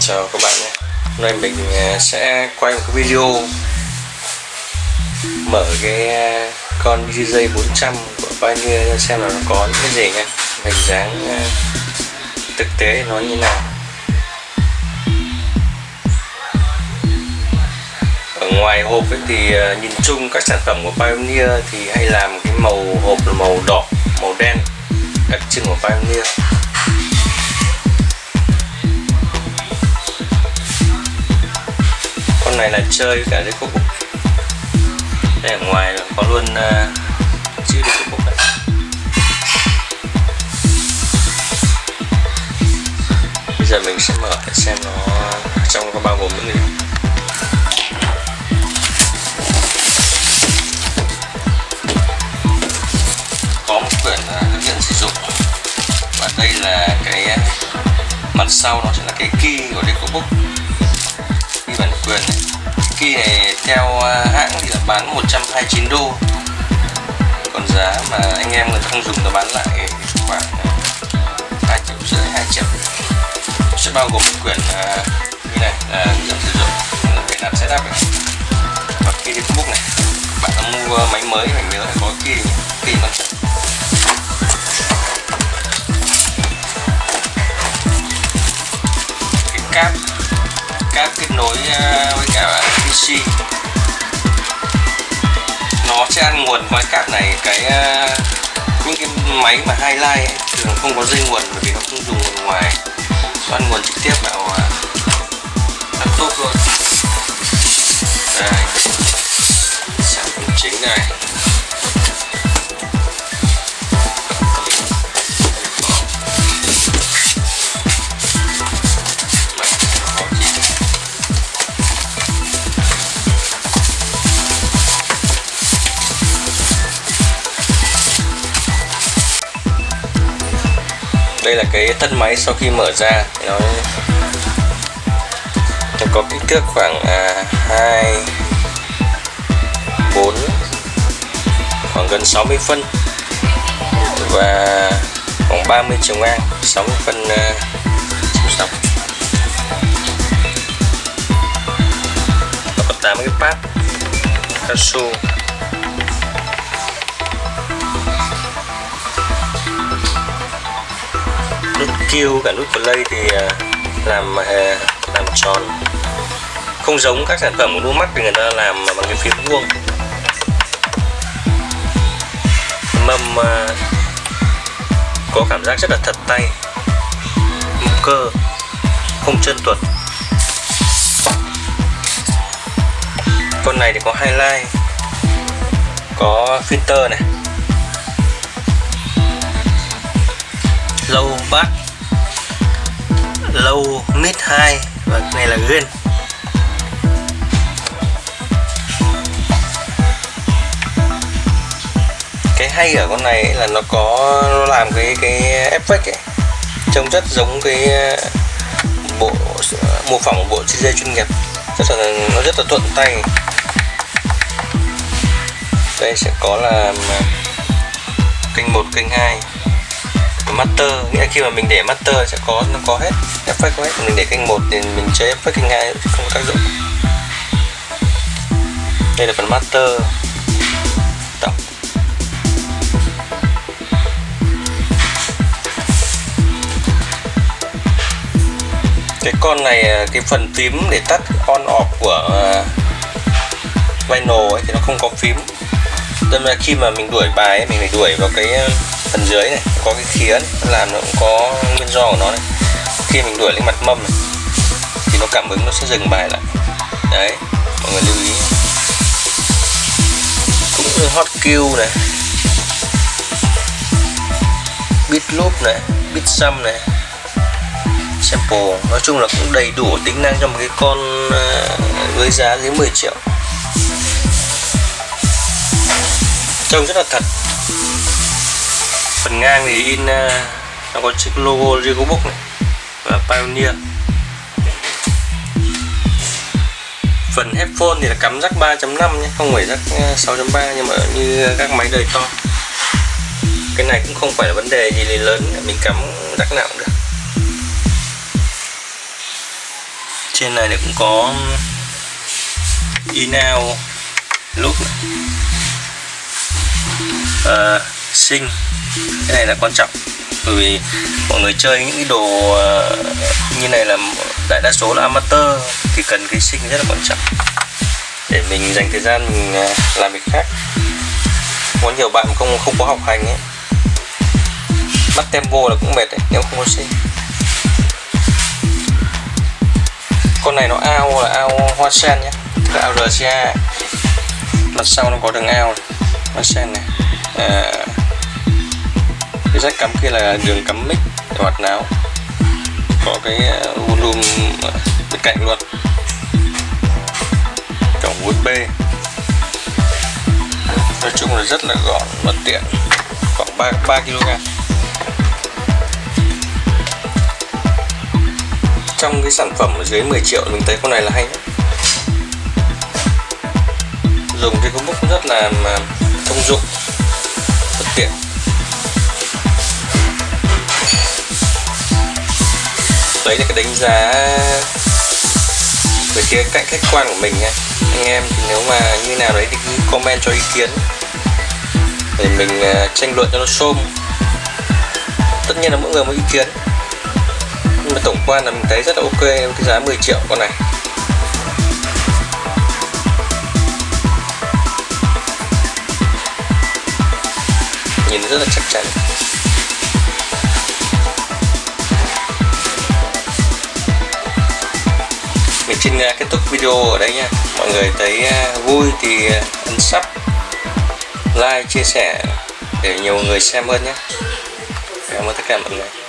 Chào các bạn nhé. Hôm nay mình à, sẽ quay một cái video Mở cái à, con DJ 400 của Pioneer ra xem là nó có những cái gì nhé. Hình dáng à, thực tế nó như nào. Ở ngoài hộp ấy thì nhìn chung các sản phẩm của Pioneer thì hay làm cái màu hộp là màu đỏ, màu đen đặc trưng của Pioneer. Này là chơi cả cái cục đây ở ngoài có luôn uh, chữ đi cục này bây giờ mình sẽ mở để xem nó trong có bao gồm những gì. Có một quyển ờ, hướng dẫn sử dụng. Và đây là cái ờ, mặt sau nó sẽ là cái key của cái cục Key này theo à, hãng thì là bán 129 đô. Còn giá mà anh em người không dùng nó bán lại khoảng à, 2 triệu rưỡi 2 triệu. Sẽ bao gồm một quyển à, như này là hướng dẫn sử dụng để làm setup này. Và khi đi book này. Bạn mua máy mới phải nhớ là có key key quan trọng cái cáp cáp kết nối ờ, với cả PC nó sẽ ăn nguồn qua cáp này, cái ờ, những cái máy mà highlight line thường không có dây nguồn bởi vì nó không dùng nguồn ngoài. Đây là cái thân máy sau khi mở ra. Nó nó có kích thước khoảng à, 2 4 khoảng gần 60 phân. Và khoảng 30 chiều ngang 60 phân à, chiều dọc. Nó có 8 cái pad cao su. Nút cả nút play thì à, làm à, làm tròn. Không giống các sản phẩm của Numax thì người ta làm bằng cái phím vuông. Mâm à, có cảm giác rất là thật tay cơ, không chân tuột. Con này thì có highlight có filter này low bass low mid high và cái này là green cái hay ở con này là nó có, nó làm cái cái effect ấy. Trông rất giống cái ờ, bộ, mô phỏng bộ CJ chuyên nghiệp. Rất là nó rất là thuận tay. Đây sẽ có là kênh 1 kênh 2 master nghĩa khi mà mình để master sẽ có nó có hết effect có hết. Mình để kênh 1 thì mình chơi effect kênh 2 không có tác dụng. Đây là phần master. Tổng. Cái con này à, cái phần phím để tắt on off của à, vinyl ấy thì nó không có phím. Nên là khi mà mình đuổi bài ấy, mình phải đuổi vào cái à, phần dưới này có cái khía này, nó làm nó cũng có nguyên do của nó này. Khi mình đuổi lên mặt mâm này thì nó cảm ứng nó sẽ dừng bài lại. Đấy mọi người lưu ý. Cũng như hot cue này beat loop này beat sum này sample. Nói chung là cũng đầy đủ tính năng cho một cái con ờ, với giá dưới 10 triệu. Trông rất là thật phần ngang thì in ờ, nó có chiếc logo Rigobook này và Pioneer. Phần headphone thì là cắm jack 3.5 nhé không phải jack ờ, 6.3 nhưng mà như các máy đời to. Cái này cũng không phải là vấn đề gì lớn mình cắm jack nào cũng được. Trên này thì cũng có in out lúc uh, sinh. Cái này là quan trọng bởi vì mọi người chơi những cái đồ ờ, như này là đại đa số là amateur thì cần cái sinh rất là quan trọng. Để mình dành thời gian mình ờ, làm việc khác. Có nhiều bạn không không có học hành ấy. Bắt tempo là cũng mệt đấy nếu không có sinh. Con này nó ao là ao hoa sen nhé. Là ao RCA mặt sau nó có đường ao hoa sen này. À, cái jack cắm kia là đường cắm mic hoạt náo. Có cái ờ, volume bên cạnh luôn. Cổng USB nói chung là rất là gọn và tiện. Khoảng 3, 3 kg. Trong cái sản phẩm ở dưới 10 triệu mình thấy con này là hay nhất. Dùng cái công bút rất là thông dụng rất tiện. Đấy là cái đánh giá về cái cạnh khách quan của mình nha anh em thì nếu mà như nào đấy thì cứ comment cho ý kiến. Để mình à, tranh luận cho nó xôm. Tất nhiên là mỗi người một ý kiến. Nhưng mà tổng quan là mình thấy rất là ok với cái giá 10 triệu con này. Nhìn rất là chắc chắn. Xin à, kết thúc video ở đây nha. Mọi người thấy à, vui thì à, ấn sub like, chia sẻ để nhiều người xem hơn nhé. Cảm ơn tất cả mọi người.